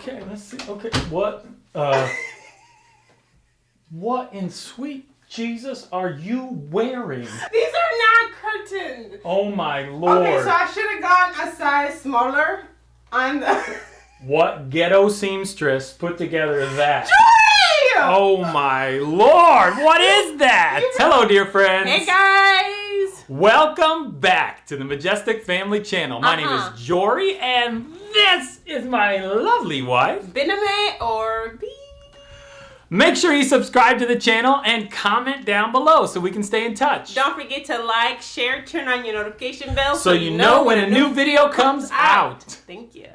Okay, let's see. Okay, what? Uh, what in sweet Jesus are you wearing? These are not curtains. Oh my lord! Okay, so I should have gone a size smaller on the. what ghetto seamstress put together that? Joy! Oh my lord! What is that? Hello, dear friends. Hey guys! Welcome back to the Majestic Family Channel. My Uh-huh. name is Jory, and this is my lovely wife. Bename or B? Make sure you subscribe to the channel and comment down below so we can stay in touch. Don't forget to like, share, turn on your notification bell so you know when a new video comes ah, out. Thank you.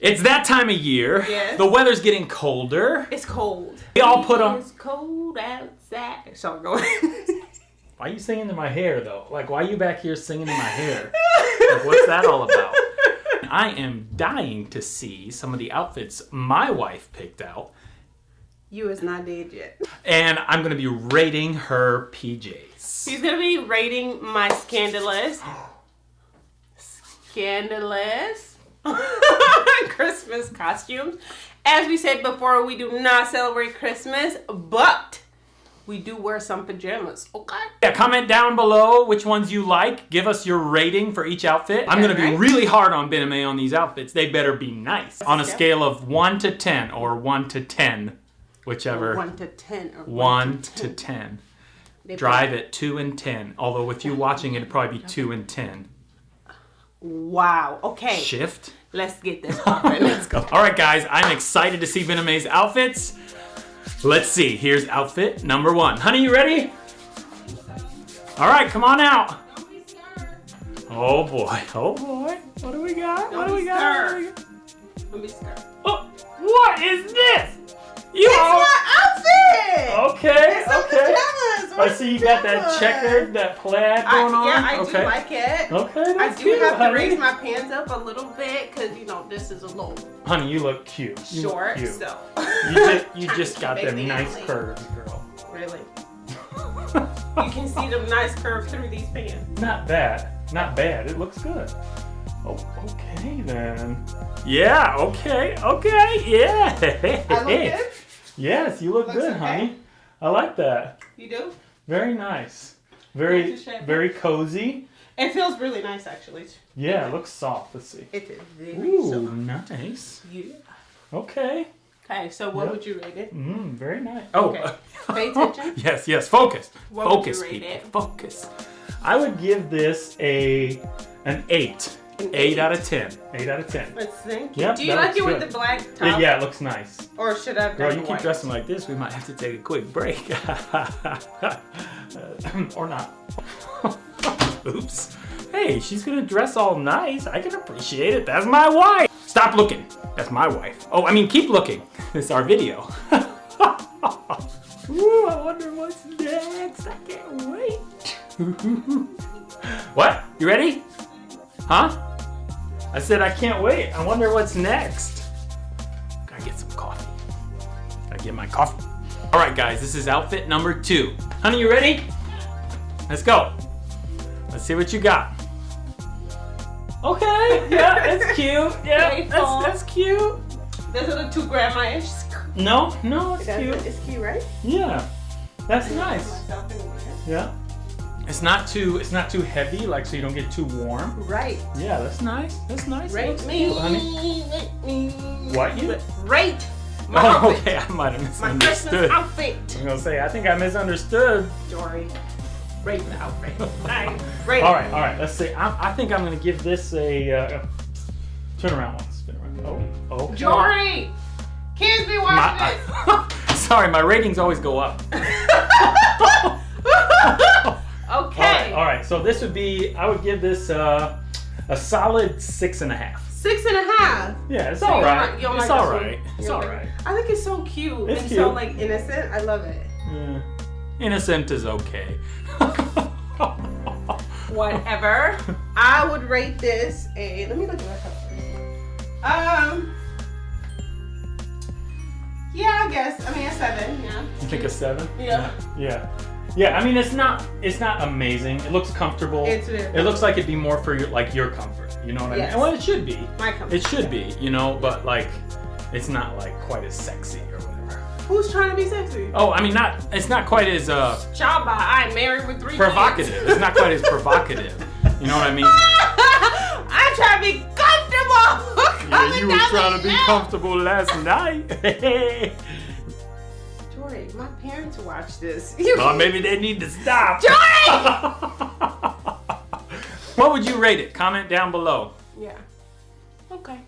It's that time of year. Yes. The weather's getting colder. It's cold. We all put on- It's cold outside. So. Why are you singing in my hair though? Like, why are you back here singing in my hair? Like, what's that all about? I am dying to see some of the outfits my wife picked out, you is not dead yet. and I'm gonna be rating her PJs. She's gonna be rating my scandalous, scandalous Christmas costumes. As we said before, we do not celebrate Christmas, but we do wear some pajamas. Okay. Yeah, comment down below which ones you like. Give us your rating for each outfit. I'm gonna be really hard on Bename on these outfits. They better be nice. On a scale of one to ten, or one to ten, whichever. One to ten or One to ten. They Drive at two and ten. Although if you watching it, it'd probably be two and ten. Wow. Okay. Shift. Let's get this. Let's go. All right, guys. I'm excited to see Bename's outfits. Let's see. Here's outfit number one. Honey, you ready? All right, come on out. Oh boy. Oh boy. What do we got? What do we got? What do we got? Let me start. Oh, what is this? You It's all my outfit. okay? It's Okay. I see you got that checkered, that plaid I, going on. yeah, I okay. do like it. Okay, I do cute, have to raise my pants up a little bit because you know this is a little Honey, you look cute. You look short, cute. so You just, you just got them nice family. curves, girl. Really, you can see them nice curves through these pants. Not bad. Not bad. It looks good. Oh, okay then. Yeah, okay, okay, yeah. I look good. Yes, you look Looks good, okay. honey. I like that. You do. Very nice. Very, Thank you, Chef. very cozy. It feels really nice, actually. Yeah, it looks soft. Let's see. It is very Ooh, soft. nice. Yeah. Okay. Okay, so what Yep. would you rate it? Mm, very nice. Oh, Okay. Pay attention. yes, yes. Focus. What Focus, people. it? Focus. I would give this a an eight. An Eight eight? out of ten. Eight out of ten. Let's think. Yep, do you like looks it with the black Yeah, top? yeah, it looks nice. Or should I have Girl, you keep white? dressing like this, we might have to take a quick break. or not. Oops. Hey, she's gonna dress all nice. I can appreciate it. That's my wife. Stop looking. That's my wife. Oh, I mean, keep looking. It's our video. Ooh, I wonder what's next. I can't wait. what? You ready? Huh? I said I can't wait. I wonder what's next. Gotta get some coffee. Gotta get my coffee. All right, guys, this is outfit number two. Honey, you ready? Let's go. Let's see what you got. Okay, yeah, that's cute. Yeah, that's, that's cute. Those are the two grandma-ish. No, no, it's cute. It's cute, right? Yeah, that's nice. Myself in there. Yeah. It's not too, it's not too heavy, like so you don't get too warm. Right. Yeah, that's nice. That's nice. Rate me. cute, honey. Rate me. What you? Rate my Oh, outfit. okay. I might have misunderstood. My. Christmas outfit. I'm gonna say I think I misunderstood. Jory. Rate the outfit. Rate All right, all right. Let's see. I, I think I'm gonna give this a uh, turn around one. Spin around. Oh, okay. Jory! Kids be watching this. My, sorry, my ratings always go up. All right, right. So this would be. I would give this uh, a solid six and a half. Six and a half. Yeah, it's So all like- It's like all one? It's all like right. I think it's so cute It's and cute. so like innocent. I love it. Yeah. Innocent is okay. Whatever. I would rate this a. Let me look at my color. Um. Yeah, I guess. I mean, a seven. Yeah. You think a seven? Yeah. Yeah. Yeah. I mean, it's not. It's not amazing. It looks comfortable. It's very It looks like it'd be more for your like your comfort. You know what I Yes. mean? Well, it should be. my comfort. It should be. You know, but like, it's not like quite as sexy or whatever. Who's trying to be sexy? Oh, I mean, not it's not quite as uh, Job by I'm married with three provocative. kids. It's not quite as provocative. You know what I mean? I'm trying to be comfortable. Yeah, you Coming were trying to be hill. comfortable last night. Jory, my parents watch this. well, maybe they need to stop. Jory! what would you rate it? Comment down below. Yeah. Okay.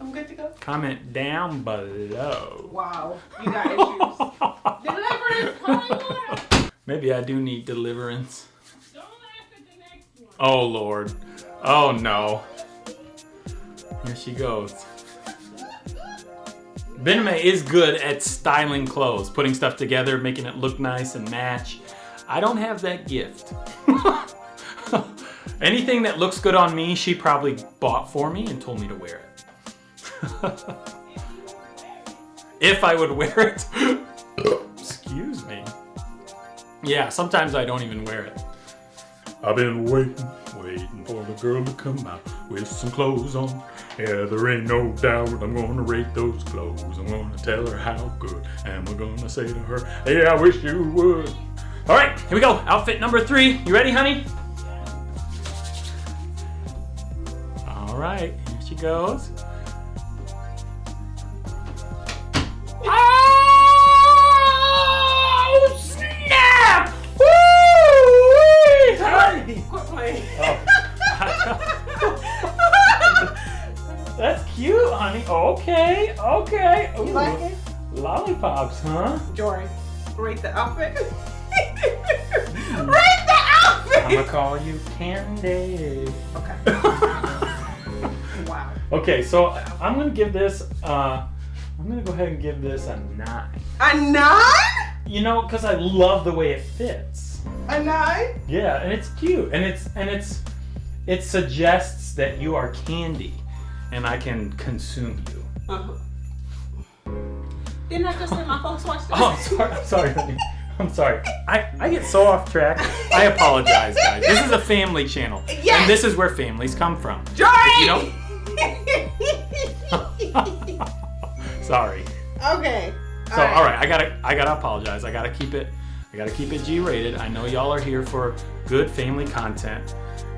I'm good to go. Comment down below. Wow. You got issues. Deliverance, Hollywood. Maybe I do need deliverance. Don't laugh at the next one. Oh Lord. Oh no. Here she goes. Bename is good at styling clothes, putting stuff together, making it look nice and match. I don't have that gift. Anything that looks good on me, she probably bought for me and told me to wear it. if I would wear it. Excuse me. Yeah, sometimes I don't even wear it. I've been waiting, waiting for the girl to come out with some clothes on. Yeah, there ain't no doubt I'm gonna rate those clothes. I'm gonna tell her how good, and we're gonna say to her, "Yeah, I wish you would." All right, here we go. Outfit number three. You ready, honey? All right, here she goes. Honey. Okay, okay. You like it? Lollipops, huh? Jory, rate the outfit. rate the outfit. I'm gonna call you Candy. Okay. Wow. okay, so I'm gonna give this. Uh, I'm gonna go ahead and give this a nine. A nine? You know, because I love the way it fits. A nine? Yeah, and it's cute, and it's and it's it suggests that you are candy, and I can consume you. Uh-huh. Didn't I just let my folks watch this? Oh, I'm sorry. I'm sorry, honey. I'm sorry. I, I get so off track. I apologize, guys. This is a family channel. Yes. And this is where families come from. Jory! If Sorry. okay. So all right, I gotta I gotta apologize. I gotta keep it I gotta keep it G rated. I know y'all are here for good family content.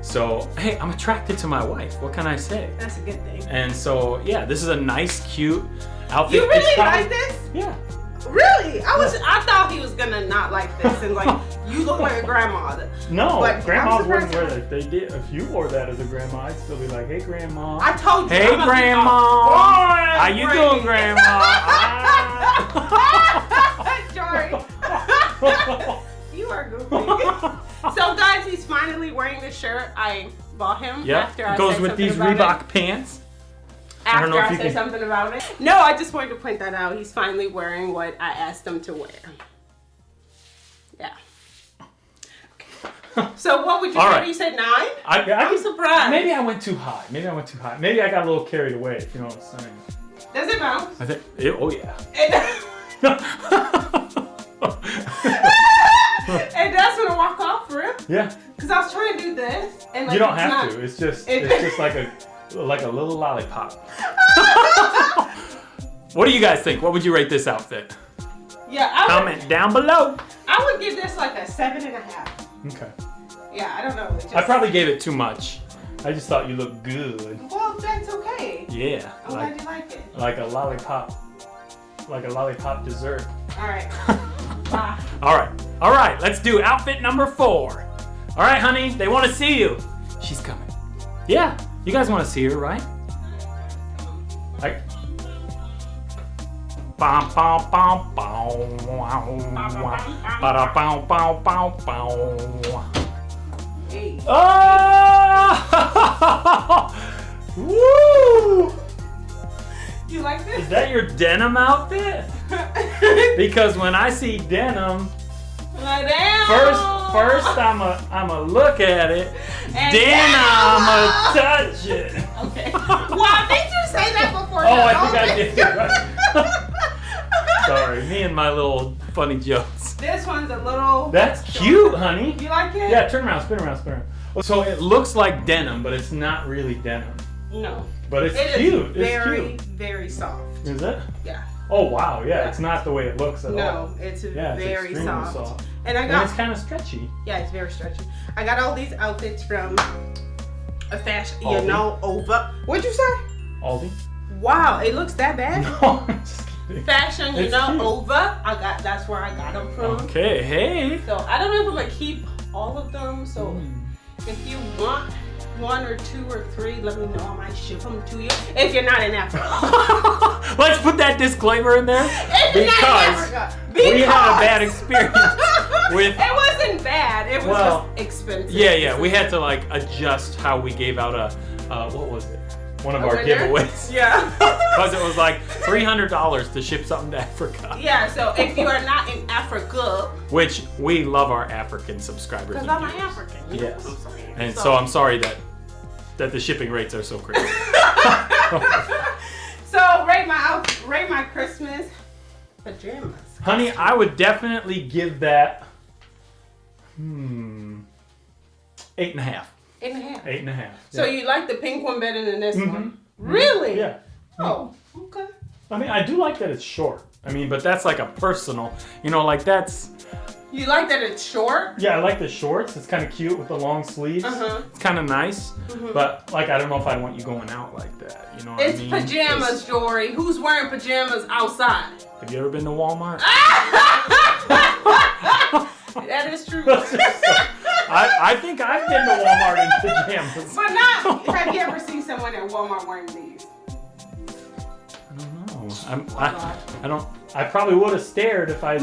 So hey, I'm attracted to my wife. What can I say? That's a good thing. And so yeah, this is a nice, cute outfit. You really probably- like this? Yeah. Really? I was I thought he was gonna not like this and like you look like a grandma. No, But grandmas wouldn't wear that. They did. If you wore that as a grandma, I'd still be like, "Hey, grandma." I told you. Hey, I'm grandma. How you granny. doing, grandma? Jory. you are goofy. so guys, he's finally wearing the shirt I bought him Yep. after I It goes said with something these about Reebok It. pants. I After don't know I, if you said can- something about it. No, I just wanted to point that out. He's finally wearing what I asked him to wear. Yeah. So what would you All say? right. You said nine? I, I, I'm surprised. Maybe I went too high. Maybe I went too high. Maybe I got a little carried away. If you know what I'm saying. Does it bounce? I think. It, oh yeah. It, it does when I walk off, for real. Yeah. Cause I was trying to do this, and like You don't have not- to. It's just. It- It's just like a like a little lollipop. what do you guys think? What would you rate this outfit? Yeah, I would, Comment down below. I would give this like a seven and a half. Okay. Yeah, I don't know. Just, I probably gave it too much. I just thought you looked good. Well, that's okay. Yeah. I'm Like glad you like it. like a lollipop. Like a lollipop dessert. All right. Bye. All right. All right. Let's do outfit number four. All right, honey. They want to see you. She's coming. Yeah. You guys want to see her, right? Like. Hey. Oh! Ah! Woo! You like this? Is that your denim outfit? Because when I see denim, Lie down. first first I'm a I'm a look at it, And then I'm down. a touch it. Okay. Well, did you say that before? Oh, I think I did. Right. Sorry, me and my little funny jokes. This one's a little. That's cute, honey. You like it? Yeah, turn around, spin around, spin around. So it looks like denim, but it's not really denim. No. But it's It is cute. It's very, cute. very soft. Is it? Yeah. Oh wow, yeah, Yeah. it's not the way it looks at all. No, it's Yeah, it's very extremely soft. soft. And I And got it's kind of stretchy. yeah, it's very stretchy. I got all these outfits from a fashion, you know, over. What'd you say? Aldi? Wow, it looks that bad. No, I'm just kidding. Fashion, you It's know, cute. over. I got that's where I got them from. Okay, hey. So I don't know if I'm gonna keep all of them. So Mm. if you want one or two or three, let me know. I might ship them to you. If you're not in Africa. Let's put that disclaimer in there not in because we had a bad experience with. It wasn't bad. It was Well, just expensive. Yeah, yeah, we had to like adjust how we gave out a uh, what was it? One of A our winner? giveaways Yeah. because it was like three hundred dollars to ship something to Africa, yeah. So if you are not in Africa, which we love our African subscribers. because and I'm viewers. African. Yes. I'm? And so I'm sorry that that the shipping rates are so crazy. so rate my rate my Christmas pajamas. Honey, I would definitely give that hmm eight and a half. Eight and a half. Eight and a half. So yeah. you like the pink one better than this Mhm. one? Really? Yeah. Oh, okay. I mean, I do like that it's short. I mean, but that's like a personal, you know, like that's You like that it's short? yeah. I like the shorts. It's kind of cute with the long sleeves. Uh huh. It's kind of nice, Mhm. but like I don't know if I want you going out like that. You know what It's I mean? pajamas, 'Cause- Jory. Who's wearing pajamas outside? Have you ever been to Walmart? that is true. I, I think I've been to Walmart in pajamas. But not. Have you ever seen someone at Walmart wearing these? I don't know. I'm, I, I don't. I probably would have stared if I.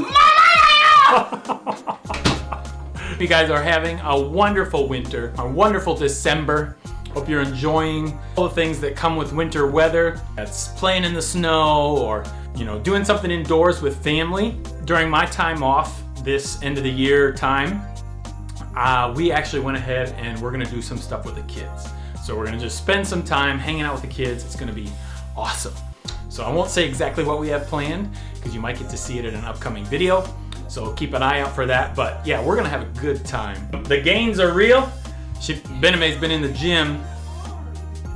you guys are having a wonderful winter, a wonderful December. Hope you're enjoying all the things that come with winter weather. That's playing in the snow or, you know, doing something indoors with family. During my time off, this end of the year time, uh, we actually went ahead and we're gonna do some stuff with the kids. So we're gonna just spend some time hanging out with the kids. It's gonna be awesome. So I won't say exactly what we have planned because you might get to see it in an upcoming video. So keep an eye out for that. But yeah, we're gonna have a good time. The gains are real. She, Bename's been in the gym.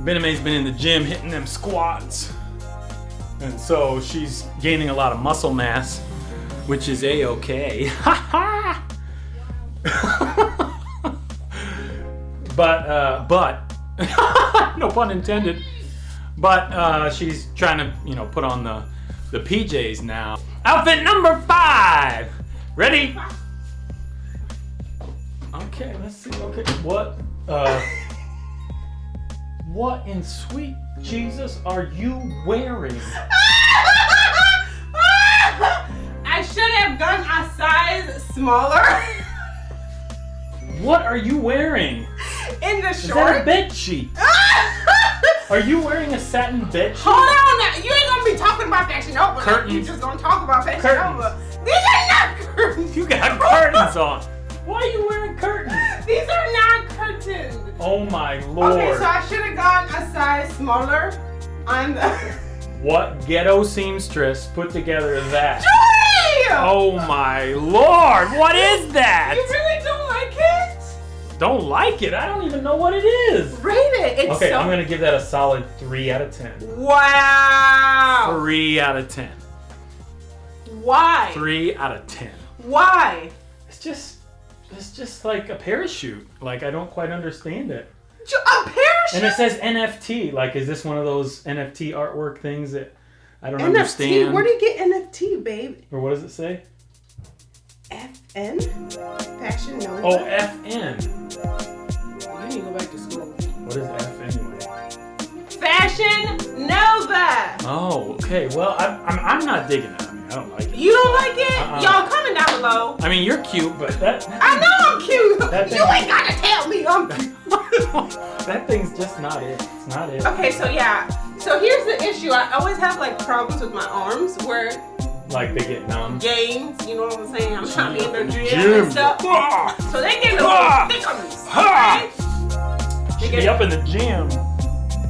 Bename's been in the gym hitting them squats. And so she's gaining a lot of muscle mass, which is a-okay. But, uh, but, no pun intended. But uh, she's trying to, you know, put on the the PJs now. Outfit number five. Ready? Okay, let's see. Okay, what? Uh, what in sweet Jesus are you wearing? Should have done a size smaller What are you wearing? in the Is that a short. bed sheet? Are you wearing a satin bed sheet? Hold on. You ain't gonna be talking about Fashion Nova. You Curtains. just gonna talk about Fashion Curtains. Nova. These are not curtains. You got curtains on. Why are you wearing curtains? These are not curtains. Oh my lord. Okay, so I should have gone a size smaller on the. What ghetto seamstress put together that? Joy! Oh my lord, what is that? You really don't like it? Don't like it. I don't even know what it is. Rate it. It's Okay, so. I'm gonna give that a solid three out of ten. Wow. Three out of ten. Why? Three out of ten. Why? It's just, it's just like a parachute. Like I don't quite understand it. A parachute. And it says NFT. Like, is this one of those NFT artwork things that I don't NFT. understand? Where do you get NFT, babe? or what does it say? FN? Fashion Nova. Oh, FN. you need to go back to school. What is F anyway? Fashion Nova. Oh, okay. Well, I, I'm, I'm not digging it. I mean, I don't like it. You don't like it? Uh-uh. Y'all comment down below. I mean, you're cute, but that I know I'm cute. That you ain't gotta tell me I'm cute. that thing's just not it. It's not it. Okay, so yeah. So here's the issue. I always have like problems with my arms where Like they get numb. gains, you know what I'm saying? I'm trying to be in the gym, Gym. and stuff. Ah! So they get a Ah! little thickums. Ah! Okay? They Should get- be up in the gym.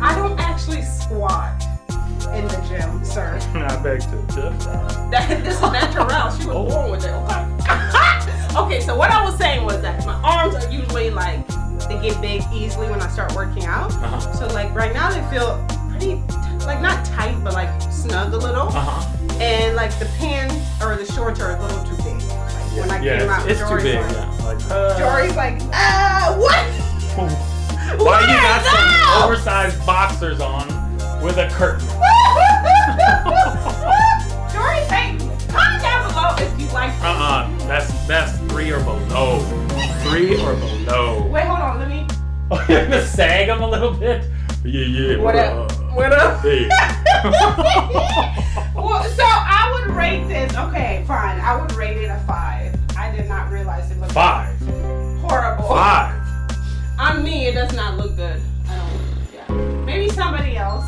I don't actually squat in the gym, sir. I beg to differ. That, this is natural. She was Oh. born with it. Okay. okay. So what I was saying was that my arms are usually like they get big easily when I start working out. Uh-huh. So like right now they feel pretty, like not tight, but like snug a little. Uh huh. And like the pants or the shorts are a little too big. Like when I Yeah, came out, it's, it's too Jory's big. Like, Yeah. Like, uh, Jory's like, uh, what? Why you got some oversized boxers on with a curtain? Jory's like, comment down below if you like. Uh uh That's that's three or below. Three or below. Wait, hold on, let me. Oh, you're gonna sag them a little bit. Yeah, yeah. What up? What up? Well, so I would rate this. Okay, fine. I would rate it a five. I did not realize it looked Five. horrible. Five. On me, it does not look good. I don't. Yeah. Maybe somebody else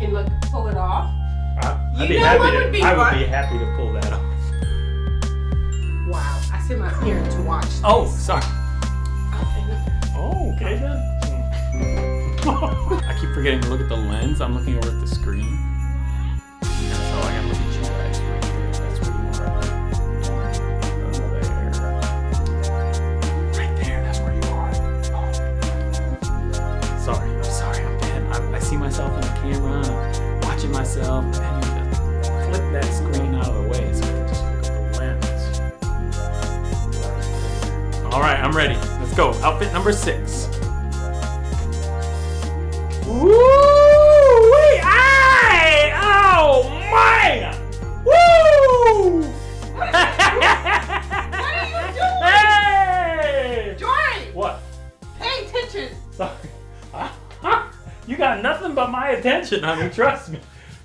can look pull it off. I- I'd You be know what to, would be I would fun? be happy to pull that off. Wow. I sent my parents to watch. Oh, this. Oh, sorry. Oh, okay then. Hmm. I keep forgetting to look at the lens. I'm looking over at the screen. I gotta look at you guys right there. Right there, that's where you are. Oh. Sorry, I'm sorry, I'm bad. I, see myself in the camera, watching myself, flip that screen out of the way so I can just look at the lens. All right, I'm ready. Let's go. Outfit number six. Woo! Wee! Aye! Oh man! Woo! What are you doing? Hey! Jory, What? pay attention. Sorry. You got nothing but my attention, honey. Trust me.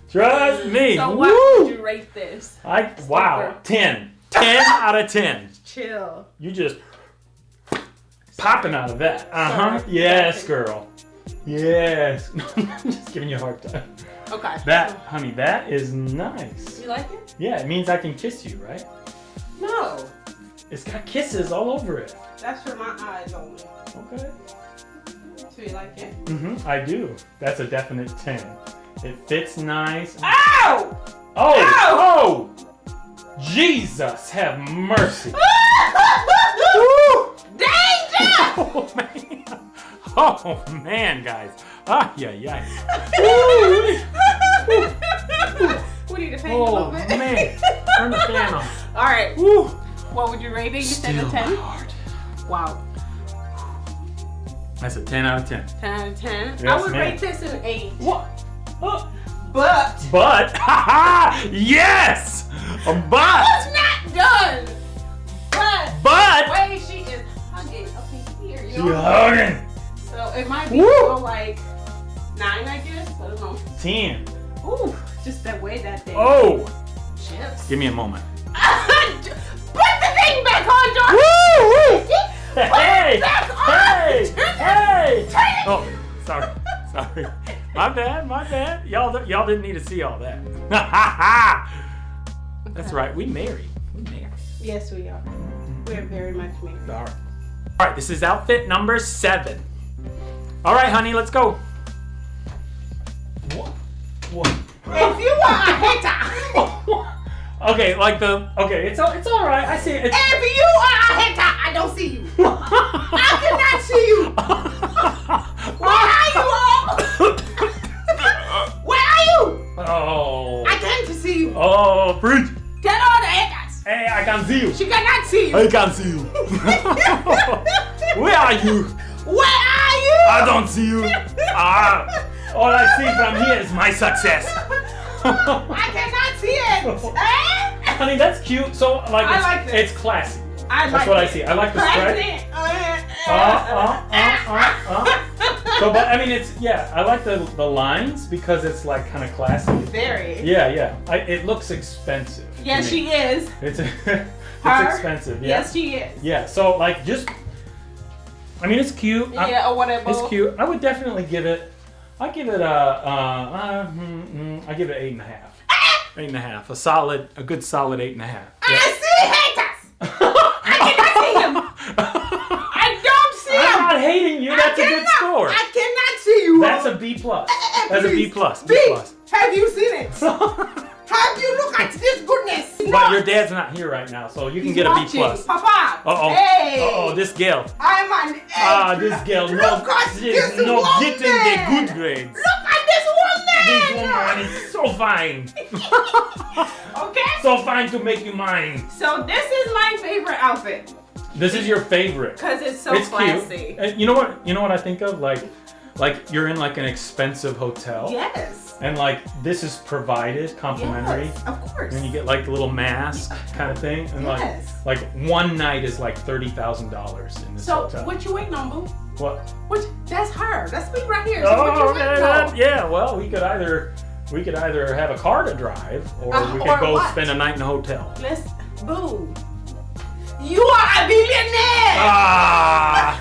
Trust me. So what Woo! would you rate this? I wow. Ten. Ten out of ten. Chill. You just popping out of that. Uh huh. Yes, girl. Yes. I'm just giving you a hard time. Okay. That, honey, that is nice. You like it? Yeah, it means I can kiss you, right? No. It's got kisses all over it. That's for my eyes only. Okay. So you like it? Mm-hmm. I do. That's a definite ten. It fits nice. Ow! Oh! Oh! Jesus, have mercy. Danger! Oh man. Oh man, guys. Ah, yeah, yeah. we need a Oh little bit. man. Turn the fan on. All right. Woo. What would you rate it? You said a 10? heart. Wow. That's a 10 out of 10. 10 out of 10. I would ma'am. rate this an 8. What? Oh. But But, yes! A but, it's not done. But but, wait, she is hugging in here. You she know? hugging. So it might be Woo! a little like 9, I guess. I don't know. 10. Ooh, just that way that thing. Oh, Chips. give me a moment. Put the thing back on, George. Woo! Put Hey! it back on. Hey! Hey! Turn it. Oh, sorry, sorry. My bad, my bad. Y'all, y'all didn't need to see all that. That's right. We married. We married. Yes, we are. We're very much married. All right. All right. This is outfit number seven. All right, honey. Let's go. What? What? If you are a hater, okay, like the okay. It's all. It's all right. I see it. It's, if you are a hater, I don't see you. I cannot see you. Where are you all? Where are you? oh. I can't see you. Oh, preach. Tell all the haters. Hey, I can see you. She cannot see you. I can see you. Where are you? Where are you? I don't see you. Ah, all I see from here is my success. I cannot see it. Eh? Honey, that's cute. So like, I it's, like this. it's classy. I That's like what I see. I like the stripe. President. Uh, Uh, uh, uh, uh, So, but I mean, it's yeah. I like the the lines because it's like kind of classy. Very. Yeah, yeah. I, it looks expensive. Yes, she is. It's it's Her? expensive. Yeah. Yes, she is. Yeah. So like, just. I mean, it's cute. I- Yeah, or whatever. It's cute. I would definitely give it. I give it a. Uh, uh, mm, mm, I give it eight and a half. Eight and a half. A solid, a good solid eight and a half. I see haters. I cannot see him. I don't see him! I'm not hating you. That's I a good score. I cannot see you. That's a B plus. That's a B plus. B please, plus. Have you seen it? your dad's not here right now, so you can get a B plus. Uh oh. Hey. Uh oh, this girl. I'm an Ah, egg. this girl. No, Look at she's this no woman. getting the good grades. Look at this woman. this woman is so fine. Okay. so fine to make you mine. So this is my favorite outfit This is your favorite. because it's so it's classy. cute. And you know what? You know what I think of? Like, like you're in like an expensive hotel, Yes. And like this is provided complimentary. Yes, of course. And you get like the little mask kind of thing, and Yes. like like one night is like thirty thousand dollars in this so hotel. what you waiting on, boo? What? What? That's her. That's me right here. So Oh yeah. Well, we could either we could either have a car to drive, or Uh, we could or go what? spend a night in a hotel. Let's boo. You are a billionaire. Ah,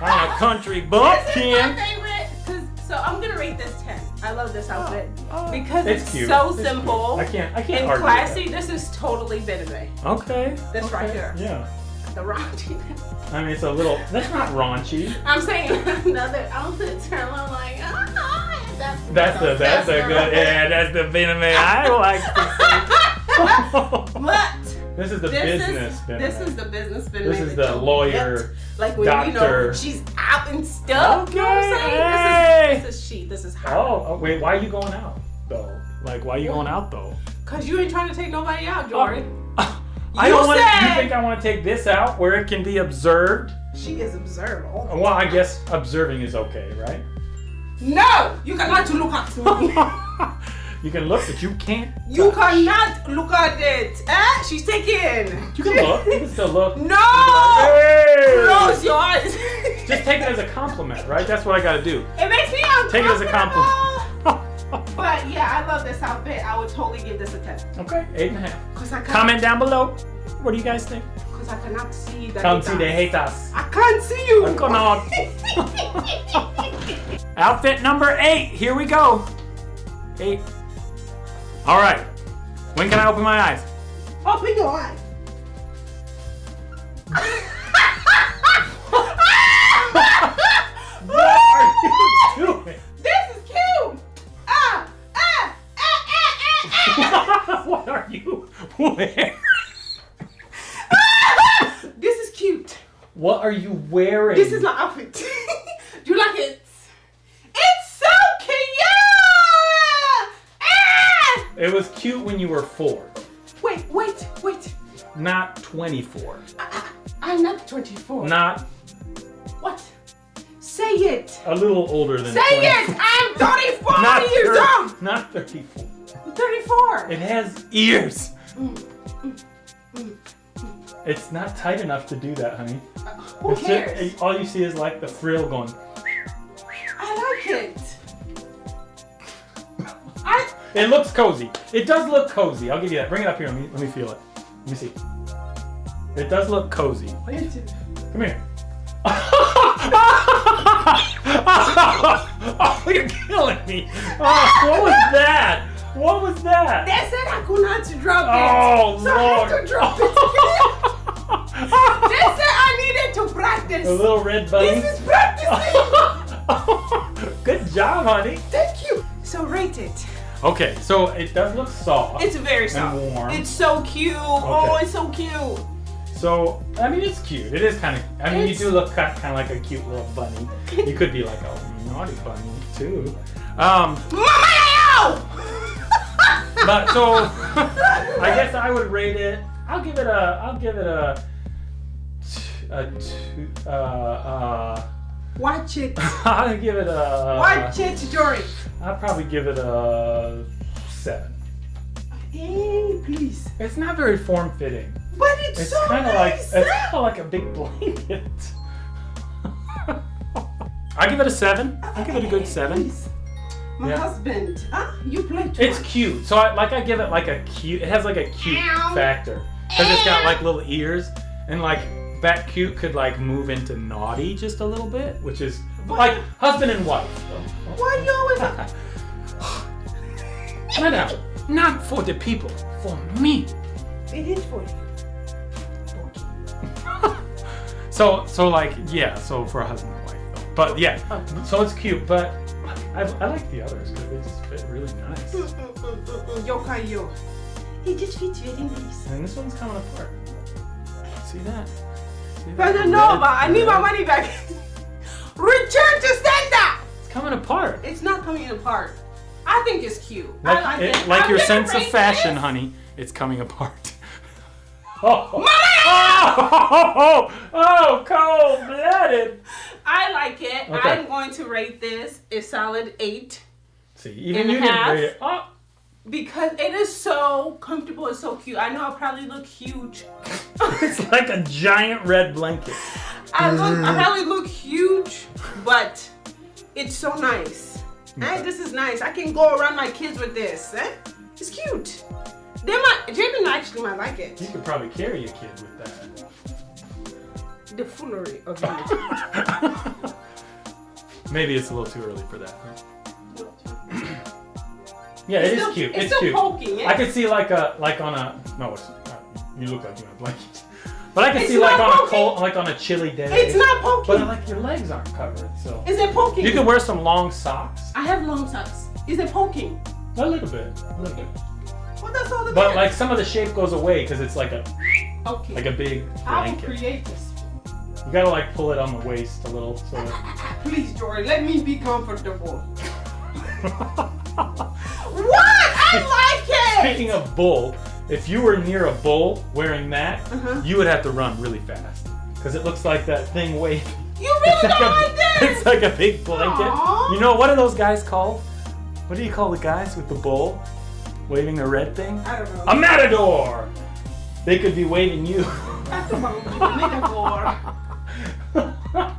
I'm a country bumpkin. Love this outfit oh. because It's it's, so It's cute. simple I can't I can't and argue with classy. This is totally Bename. that. Okay. This okay, right here. Yeah. The raunchy. I mean, it's a little. That's not raunchy. I'm saying another outfit turn I'm like, ah, that's That's the that's the good. Yeah, that's the Venom I like to see. But this is the this business is this is the business. This is the lawyer. Like when you doctor. know she's out and stuff. You know what I'm Okay, saying? This is this is she. This is her. Oh, oh, wait, why are you going out though? Like, why are you going out though? Cause you ain't trying to take nobody out, Jory. Oh. I You don't want. You think I want to take this out where it can be observed? She is observed. Well, I guess observing is okay, right? No, you cannot to look at. you can look, but you can't. You touch. cannot look at it. Eh? She's taken. You can look. You can still look. No! Hey! Close your eyes. Just take it as a compliment, right? That's what I gotta do. It makes me uncomfortable. Take it as a compliment. But yeah, I love this outfit. I would totally give this a 10. okay, eight and a half. Cause I can't, Comment down below. What do you guys think? Cause I cannot see the Come see the haters. I can't see you. I'm gonna- Outfit number eight. Here we go. Eight. All right. When can I open my eyes? Open your eyes. What are you doing? This is cute. Ah, ah, ah, ah, ah, ah. what are you wearing? this is cute. What are you wearing? This is my outfit. Do you like it? It's so cute. Ah! It was cute when you were four, Wait, wait, wait. not 24. I'm not 24. Not What? Say it. a little older than Say 24. it. I'm 34 Not years thir- old. Not 34. I'm 34. It has ears. Mm, mm, mm, mm, It's not tight enough to do that, honey. Uh, who It's just- cares? all you see is like the frill going. It looks cozy. It does look cozy. I'll give you that. Bring it up here. Let me, let me feel it. Let me see. It does look cozy. Come here. oh, you're killing me. Oh, what was that? What was that? They said I could not drop it. Oh, so I Lord. have to drop it. they said I needed to practice. A little red bunny. This is practicing. Good job, honey. Thank you. So rate it. Okay, so it does look soft. It's very soft. warm. It's so cute. Oh, it's so cute. So, I mean, it's cute. It is kind of. I mean, It's- you do look kind of like a cute little bunny. You could be like a naughty bunny too. Um, Mama! but so I guess I would rate it. I'll give it a. I'll give it a, two. Uh, uh, Watch it. I'll give it a. Watch it, Jory. I'll probably give it a seven. Hey, please. It's not very form fitting. But it's, It's so kind of like it's kind of like a big blanket. I give it a seven. I give it a good seven. Please. My Yeah. husband. Huh? You play too It's much. cute. So I like I give it like a cute. It has like a cute Ow. factor because it's got eh. like little ears and like that cute could like move into naughty just a little bit, which is like husband and wife. Why you always? Madam, not for the people, for me. it is for you. So so like yeah. So for a husband and wife though. But yeah. So it's cute, but I, I like the others because they just fit really nice. Yokai yo. It just fits very nice. And this one's coming apart. See that? See But that? no, but I need my money back. Return to standard. It's coming apart. It's not coming apart. I think it's cute. Like, I like it- it. like I'm your sense of fashion, this- honey. It's coming apart. Oh, oh, oh, oh, cold blooded. I like it. Okay. I'm going to rate this a solid eight See, even you didn't rate it. Oh, because it is so comfortable and so cute. I know I probably look huge. it's like a giant red blanket. I look, I probably look huge, but it's so nice. And this is nice. I can go around my kids with this. Eh? It's cute. They might, Jabin actually might like it. You could probably carry a kid with that. The foolery of it. Maybe it's a little too early for that. Huh? Yeah, it It's is still- cute. It's, It's, still cute. poking. I could see like a like on a no, it's not. You look like you in a blanket. But I could It's see like on a cold, like on a chilly day. It's not poking. But like your legs aren't covered, so Is it poking? you could wear some long socks. I have long socks. Is it poking? A little bit, a little bit. Well, that's all the But like some of the shape goes away because it's like a okay. like a big blanket. I will create this. You gotta like pull it on the waist a little so that. Please, Jory, let me be comfortable. What? I like it. Speaking of bull, if you were near a bull wearing that, Uh-huh. you would have to run really fast because it looks like that thing waving. you really It's like, like this. it's like a big blanket. Aw. You know what are those guys called? What do you call the guys with the bull waving a red thing? I don't know. A matador. They could be waving you. That's about the metaphor.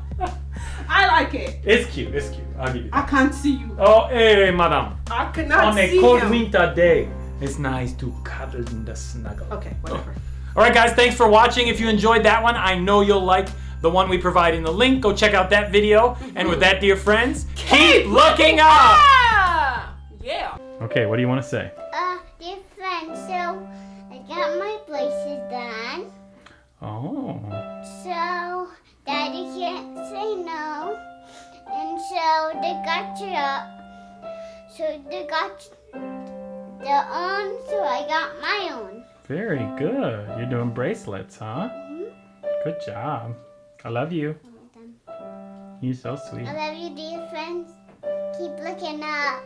I like it. it's cute. It's cute. I'll give you. I can't see you. Oh, hey, madam. I cannot On a cold him. winter day, it's nice to cuddle in the snuggle. Okay, whatever. All right, guys, thanks for watching. If you enjoyed that one, I know you'll like the one we provide in the link. Go check out that video. And with that, dear friends, keep looking up. Ah! Yeah. Okay, what do you want to say? So they got you up. So they got their own, so I got my own. very good. You're doing bracelets, huh? Mm-hmm. Good job. I love you. You're so sweet. I love you, dear friends. Keep looking up.